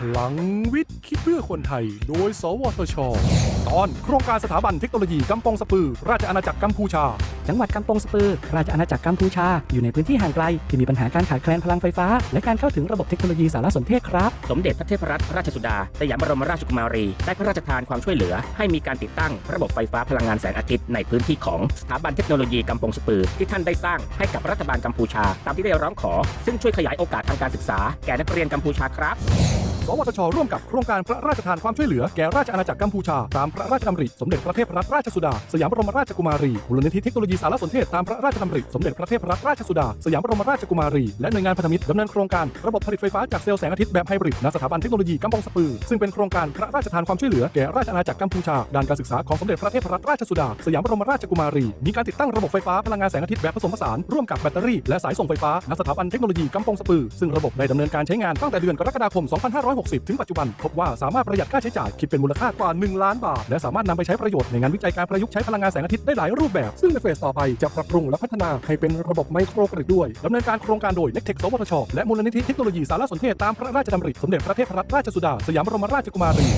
พลังวิทย์ คิดเพื่อคนไทย โดย สวทช ตอนโครงการสถาบันเทคโนโลยีกำปองสปือ ราชอาณาจักรกัมพูชา จังหวัดกำปงสปือ ราชอาณาจักรกัมพูชา อยู่ในพื้นที่ห่างไกล ที่มีปัญหาการขาดแคลนพลังไฟฟ้า และการเข้าถึงระบบเทคโนโลยีสารสนเทศครับ สมเด็จพระเทพรัตนราชสุดาสยามบรมราชกุมารี ได้พระราชทานความช่วยเหลือ ให้มีการติดตั้งระบบไฟฟ้าพลังงานแสงอาทิตย์ในพื้นที่ของสถาบันเทคโนโลยีกำปงสปือ ที่ท่านได้สร้างให้กับรัฐบาลกัมพูชา ตามที่ได้ร้องขอ ซึ่งช่วยขยายโอกาสทางการศึกษาแก่นักเรียนกัมพูชาครับ สวทช ร่วมกับโครงการพระราชทานความช่วยเหลือแก่ราชอาณาจักรกัมพูชา ตามพระราชดำริสมเด็จพระเทพรัตนราชสุดา สยามบรมราชกุมารีมูลนิธิเทคโนโลยีสารสนเทศตามพระราชดำริสมเด็จพระเทพรัตนราชสุดา สยามบรมราชกุมารี และหน่วยงานพันธมิตรดำเนินโครงการระบบผลิตไฟฟ้าจากเซลล์แสงอาทิตย์แบบไฮบริดณสถาบันเทคโนโลยีกำปองสปือ ซึ่งเป็นโครงการพระราชทานความช่วยเหลือแก่ราชอาณาจักรกัมพูชาด้านการศึกษาของสมเด็จพระเทพรัตนราชสุดา สยามบรมราชกุมารี มีการติดตั้งระบบไฟฟ้าพลังงานแสงอาทิตย์แบบผสมผสานร่วมกับแบตเตอรี่และสายส่งไฟฟ้าณสถาบันเทคโนโลยีกำปองสปือ ซึ่งระบบได้ดำเนินการใช้งานตั้งแต่เดือนกรกฎาคม2560 ถึงปัจจุบัน พบว่าสามารถประหยัดค่าใช้จ่ายคิดเป็นมูลค่ากว่า 1 ล้านบาท และสามารถนำไปใช้ประโยชน์ในงานวิจัยการประยุกต์ใช้พลังงานแสงอาทิตย์ได้หลายรูปแบบ ซึ่งในเฟสต่อไปจะปรับปรุงและพัฒนาให้เป็นระบบไมโครกริดด้วยดำเนินการโครงการโดย n e c t e c h สวทช และมูลนิธิเทคโนโลยีสารสนเทศตามพระราชดำริสมเด็จพระเทพรัตนราชสุดาสยามบรมราชกุมารี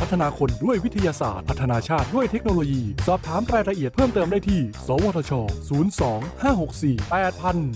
พัฒนาคนด้วยวิทยาศาสตร์ พัฒนาชาติด้วยเทคโนโลยี สอบถามรายละเอียดเพิ่มเติมได้ที่ สวทช 02 564 8000